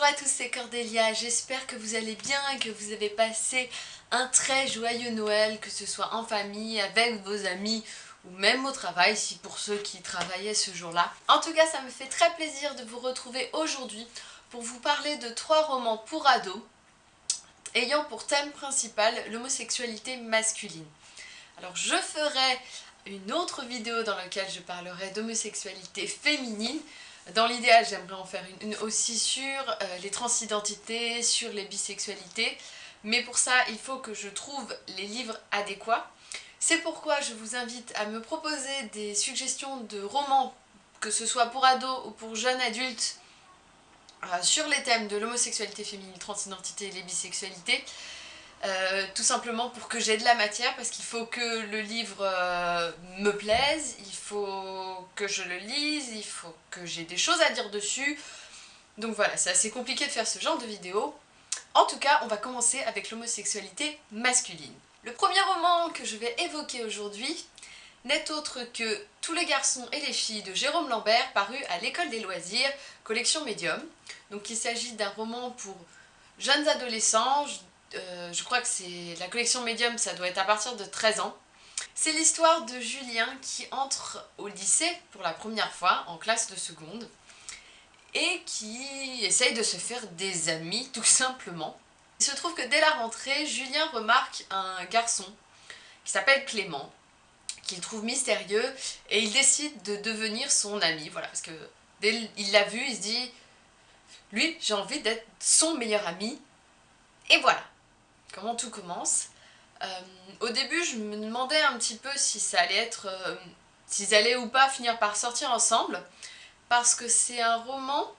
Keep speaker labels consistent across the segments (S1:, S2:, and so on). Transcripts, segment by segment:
S1: Bonjour à tous, c'est Cordélia, j'espère que vous allez bien que vous avez passé un très joyeux Noël, que ce soit en famille, avec vos amis ou même au travail, si pour ceux qui travaillaient ce jour-là. En tout cas, ça me fait très plaisir de vous retrouver aujourd'hui pour vous parler de trois romans pour ados ayant pour thème principal l'homosexualité masculine. Alors je ferai une autre vidéo dans laquelle je parlerai d'homosexualité féminine, dans l'idéal, j'aimerais en faire une, aussi sur euh, les transidentités, sur les bisexualités, mais pour ça, il faut que je trouve les livres adéquats. C'est pourquoi je vous invite à me proposer des suggestions de romans, que ce soit pour ados ou pour jeunes adultes, euh, sur les thèmes de l'homosexualité féminine, transidentité et les bisexualités. Euh, tout simplement pour que j'ai de la matière, parce qu'il faut que le livre euh, me plaise, il faut que je le lise, il faut que j'ai des choses à dire dessus. Donc voilà, c'est assez compliqué de faire ce genre de vidéo. En tout cas, on va commencer avec l'homosexualité masculine. Le premier roman que je vais évoquer aujourd'hui n'est autre que Tous les garçons et les filles de Jérôme Lambert, paru à l'école des loisirs, collection Medium. Donc il s'agit d'un roman pour jeunes adolescents, euh, je crois que c'est la collection Medium, ça doit être à partir de 13 ans. C'est l'histoire de Julien qui entre au lycée pour la première fois, en classe de seconde, et qui essaye de se faire des amis, tout simplement. Il se trouve que dès la rentrée, Julien remarque un garçon qui s'appelle Clément, qu'il trouve mystérieux, et il décide de devenir son ami, voilà, parce que dès qu'il l'a vu, il se dit « Lui, j'ai envie d'être son meilleur ami », et voilà comment tout commence. Euh, au début, je me demandais un petit peu si ça allait être... Euh, s'ils allaient ou pas finir par sortir ensemble, parce que c'est un roman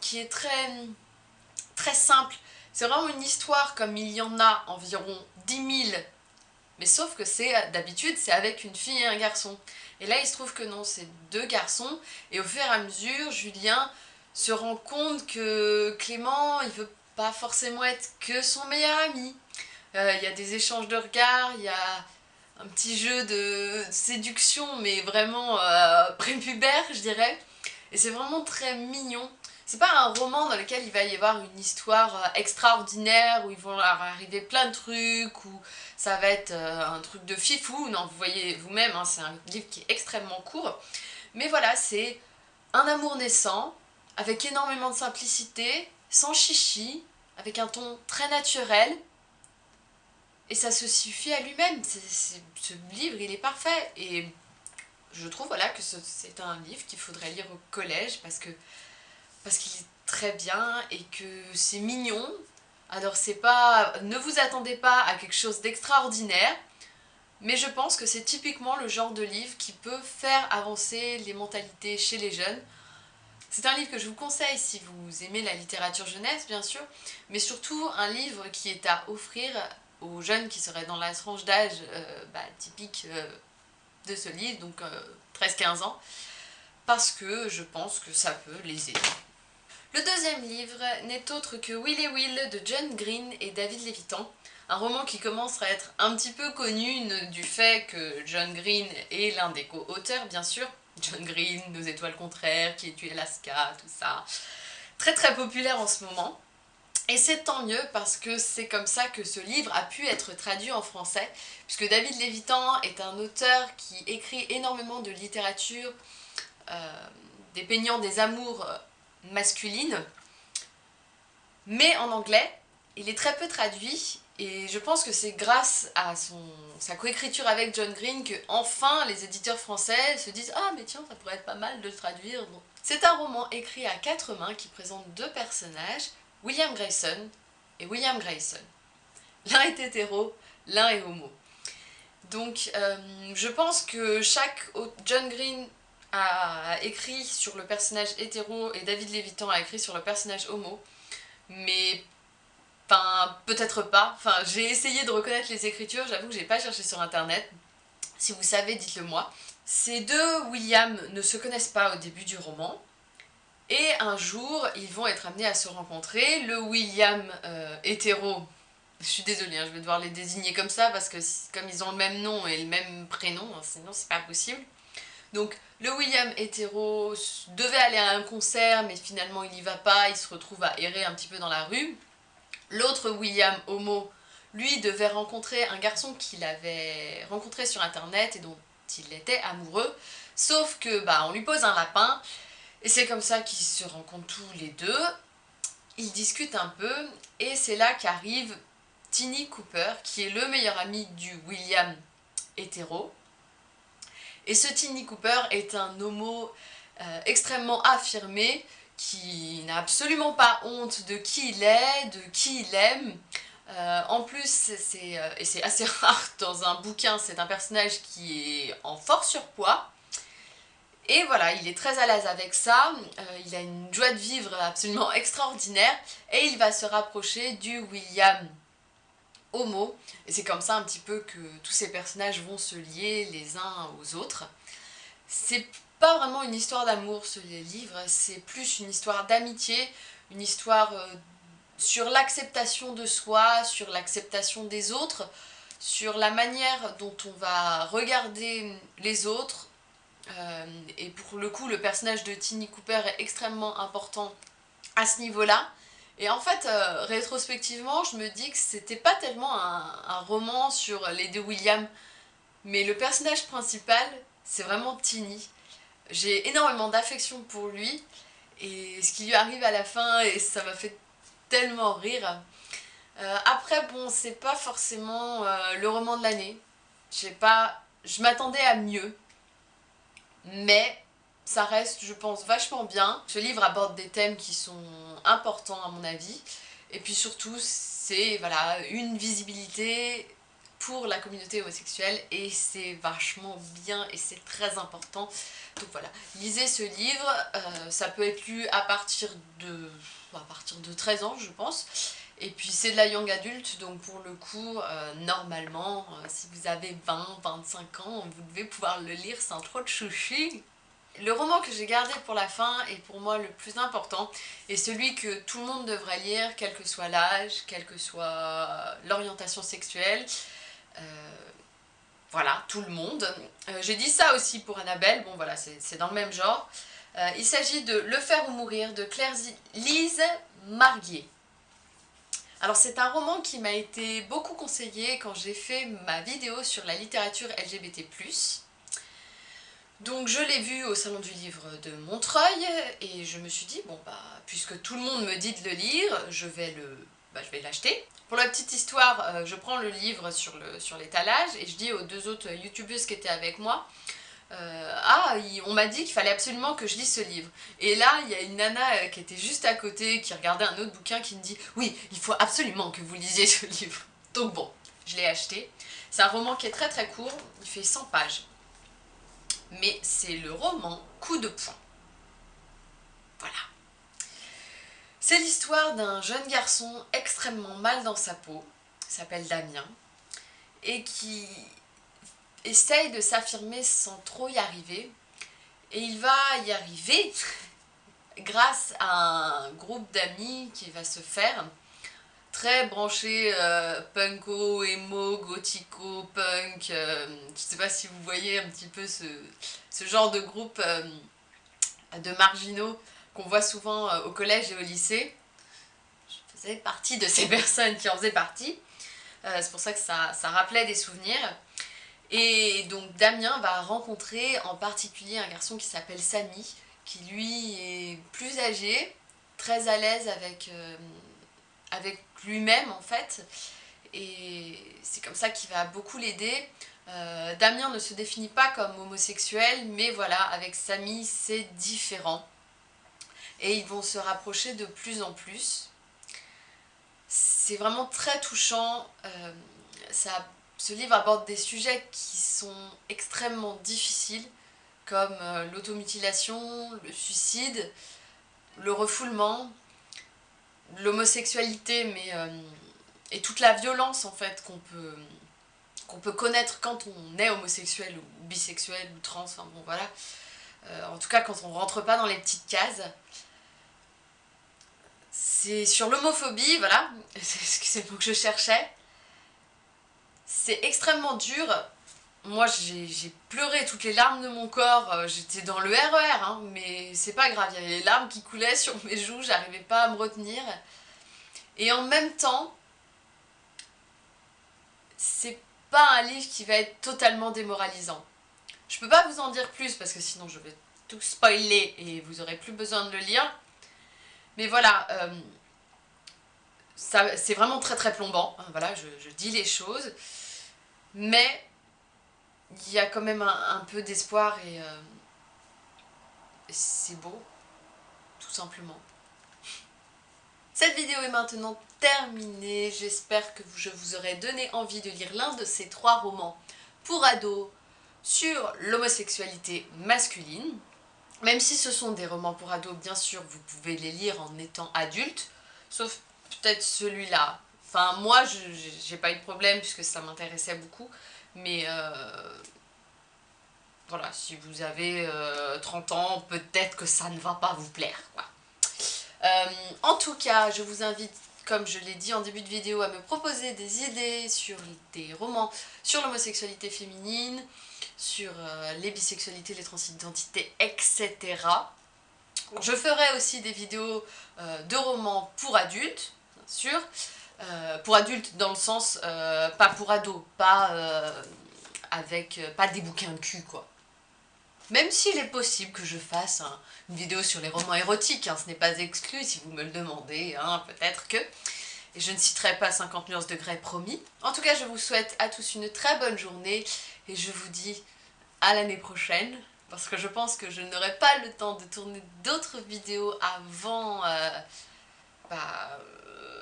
S1: qui est très, très simple. C'est vraiment une histoire comme il y en a environ 10 000, mais sauf que c'est d'habitude c'est avec une fille et un garçon. Et là il se trouve que non, c'est deux garçons, et au fur et à mesure, Julien se rend compte que Clément, il veut pas forcément être que son meilleur ami. Euh, il y a des échanges de regards, il y a un petit jeu de séduction, mais vraiment euh, prépubère, je dirais. Et c'est vraiment très mignon. C'est pas un roman dans lequel il va y avoir une histoire euh, extraordinaire, où ils vont arriver plein de trucs, où ça va être un truc de fifou. Non, vous voyez vous-même, hein, c'est un livre qui est extrêmement court. Mais voilà, c'est un amour naissant, avec énormément de simplicité, sans chichi, avec un ton très naturel, et ça se suffit à lui-même. Ce livre, il est parfait, et je trouve voilà, que c'est un livre qu'il faudrait lire au collège, parce parce qu'il est très bien, et que c'est mignon. Alors c'est pas... ne vous attendez pas à quelque chose d'extraordinaire, mais je pense que c'est typiquement le genre de livre qui peut faire avancer les mentalités chez les jeunes, c'est un livre que je vous conseille si vous aimez la littérature jeunesse, bien sûr, mais surtout un livre qui est à offrir aux jeunes qui seraient dans la tranche d'âge euh, bah, typique euh, de ce livre, donc 13-15 euh, ans, parce que je pense que ça peut les aider. Le deuxième livre n'est autre que Will et Will de John Green et David Levitan, un roman qui commence à être un petit peu connu du fait que John Green est l'un des co-auteurs, bien sûr, John Green, Nos étoiles contraires, qui est tué Alaska, tout ça. Très très populaire en ce moment. Et c'est tant mieux parce que c'est comme ça que ce livre a pu être traduit en français, puisque David Lévitan est un auteur qui écrit énormément de littérature euh, dépeignant des amours masculines, mais en anglais. Il est très peu traduit et je pense que c'est grâce à son, sa coécriture avec John Green que enfin les éditeurs français se disent « Ah mais tiens, ça pourrait être pas mal de le traduire C'est un roman écrit à quatre mains qui présente deux personnages, William Grayson et William Grayson. L'un est hétéro, l'un est homo. Donc euh, je pense que chaque John Green a écrit sur le personnage hétéro et David Levitan a écrit sur le personnage homo, mais Enfin, peut-être pas. Enfin, j'ai essayé de reconnaître les écritures, j'avoue que j'ai pas cherché sur internet. Si vous savez, dites-le moi. Ces deux William ne se connaissent pas au début du roman, et un jour, ils vont être amenés à se rencontrer. Le William euh, hétéro, je suis désolée, hein, je vais devoir les désigner comme ça, parce que comme ils ont le même nom et le même prénom, hein, sinon c'est pas possible. Donc le William hétéro devait aller à un concert, mais finalement il n'y va pas, il se retrouve à errer un petit peu dans la rue. L'autre William homo, lui, devait rencontrer un garçon qu'il avait rencontré sur internet et dont il était amoureux, sauf que bah on lui pose un lapin, et c'est comme ça qu'ils se rencontrent tous les deux. Ils discutent un peu, et c'est là qu'arrive Tini Cooper, qui est le meilleur ami du William hétéro. Et ce Tini Cooper est un homo euh, extrêmement affirmé, qui n'a absolument pas honte de qui il est, de qui il aime. Euh, en plus, euh, et c'est assez rare dans un bouquin, c'est un personnage qui est en fort surpoids. Et voilà, il est très à l'aise avec ça, il a une joie de vivre absolument extraordinaire, et il va se rapprocher du William homo, et c'est comme ça un petit peu que tous ces personnages vont se lier les uns aux autres. C'est pas vraiment une histoire d'amour ce livre, c'est plus une histoire d'amitié, une histoire euh, sur l'acceptation de soi, sur l'acceptation des autres, sur la manière dont on va regarder les autres, euh, et pour le coup le personnage de Tini Cooper est extrêmement important à ce niveau-là, et en fait, euh, rétrospectivement, je me dis que c'était pas tellement un, roman sur les deux Williams, mais le personnage principal, c'est vraiment Tini. J'ai énormément d'affection pour lui, et ce qui lui arrive à la fin, et ça m'a fait tellement rire. Euh, après, bon, c'est pas forcément euh, le roman de l'année. Je sais pas, je m'attendais à mieux, mais ça reste, je pense, vachement bien. Ce livre aborde des thèmes qui sont importants à mon avis. Et puis surtout, c'est voilà, une visibilité pour la communauté homosexuelle et c'est vachement bien et c'est très important. Donc voilà, lisez ce livre, euh, ça peut être lu à partir de, à partir de 13 ans je pense. Et puis c'est de la young adulte, donc pour le coup, euh, normalement, euh, si vous avez 20, 25 ans, vous devez pouvoir le lire sans trop de chouchis. Le roman que j'ai gardé pour la fin est pour moi le plus important et celui que tout le monde devrait lire, quel que soit l'âge, quelle que soit l'orientation sexuelle. Euh, voilà, tout le monde. Euh, j'ai dit ça aussi pour Annabelle, bon voilà, c'est dans le même genre. Euh, il s'agit de Le faire ou mourir de Claire Lise Marguier. Alors c'est un roman qui m'a été beaucoup conseillé quand j'ai fait ma vidéo sur la littérature LGBT+. Donc je l'ai vu au salon du livre de Montreuil et je me suis dit, bon bah puisque tout le monde me dit de le lire, je vais le, bah, je vais l'acheter. Pour la petite histoire, euh, je prends le livre sur l'étalage sur et je dis aux deux autres youtubeuses qui étaient avec moi, euh, ah, on m'a dit qu'il fallait absolument que je lise ce livre. Et là, il y a une nana euh, qui était juste à côté, qui regardait un autre bouquin, qui me dit « Oui, il faut absolument que vous lisiez ce livre. » Donc bon, je l'ai acheté. C'est un roman qui est très très court, il fait 100 pages mais c'est le roman Coup de poing. Voilà. C'est l'histoire d'un jeune garçon extrêmement mal dans sa peau, s'appelle Damien, et qui essaye de s'affirmer sans trop y arriver. Et il va y arriver grâce à un groupe d'amis qui va se faire très branché euh, punko, emo, gothico, punk. Euh, je sais pas si vous voyez un petit peu ce, genre de groupe euh, de marginaux qu'on voit souvent au collège et au lycée. Je faisais partie de ces personnes qui en faisaient partie. C'est pour ça que ça, rappelait des souvenirs. Et donc Damien va rencontrer en particulier un garçon qui s'appelle Samy, qui lui est plus âgé, très à l'aise avec avec lui-même en fait et c'est comme ça qu'il va beaucoup l'aider. Euh, Damien ne se définit pas comme homosexuel mais voilà avec Samy c'est différent et ils vont se rapprocher de plus en plus. C'est vraiment très touchant, euh, ça, ce livre aborde des sujets qui sont extrêmement difficiles comme euh, l'automutilation, le suicide, le refoulement, l'homosexualité euh, et toute la violence en fait qu'on peut qu'on peut connaître quand on est homosexuel ou bisexuel ou trans, voilà. Euh, en tout cas quand on rentre pas dans les petites cases. C'est sur l'homophobie, voilà, c'est mot que je cherchais. C'est extrêmement dur moi j'ai pleuré toutes les larmes de mon corps, euh, j'étais dans le RER, hein, mais c'est pas grave, il y avait les larmes qui coulaient sur mes joues, j'arrivais pas à me retenir. Et en même temps, c'est pas un livre qui va être totalement démoralisant. Je peux pas vous en dire plus parce que sinon je vais tout spoiler et vous aurez plus besoin de le lire. Mais voilà, euh, c'est vraiment très très plombant, hein, voilà, je, dis les choses. Mais il y a quand même un, peu d'espoir et euh, c'est beau, tout simplement. Cette vidéo est maintenant terminée, j'espère que je vous aurai donné envie de lire l'un de ces trois romans pour ados sur l'homosexualité masculine. Même si ce sont des romans pour ados, bien sûr, vous pouvez les lire en étant adulte, sauf peut-être celui-là. Enfin, moi, j'ai pas eu de problème puisque ça m'intéressait beaucoup, mais euh, voilà, si vous avez 30 euh, ans, peut-être que ça ne va pas vous plaire, quoi. Euh, en tout cas, je vous invite, comme je l'ai dit en début de vidéo, à me proposer des idées sur des romans sur l'homosexualité féminine, sur euh, les bisexualités, les transidentités, etc. Je ferai aussi des vidéos euh, de romans pour adultes, bien sûr. pour adultes dans le sens, pas pour ados, pas avec, pas des bouquins de cul, quoi. Même s'il est possible que je fasse une vidéo sur les romans érotiques, hein, ce n'est pas exclu si vous me le demandez, hein, peut-être que... Et je ne citerai pas 50 nuances de Grey, promis. En tout cas, je vous souhaite à tous une très bonne journée et je vous dis à l'année prochaine parce que je pense que je n'aurai pas le temps de tourner d'autres vidéos avant... Euh, bah,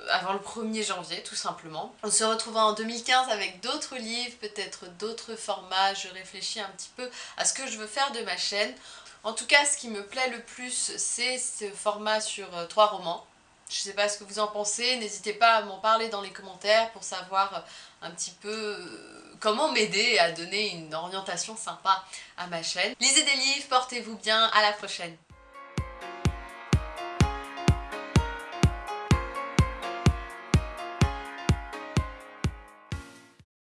S1: avant le 1er janvier, tout simplement. On se retrouvera en 2015 avec d'autres livres, peut-être d'autres formats. Je réfléchis un petit peu à ce que je veux faire de ma chaîne. En tout cas, ce qui me plaît le plus, c'est ce format sur euh, trois romans. Je sais pas ce que vous en pensez, n'hésitez pas à m'en parler dans les commentaires pour savoir euh, un petit peu euh, comment m'aider à donner une orientation sympa à ma chaîne. Lisez des livres, portez-vous bien, à la prochaine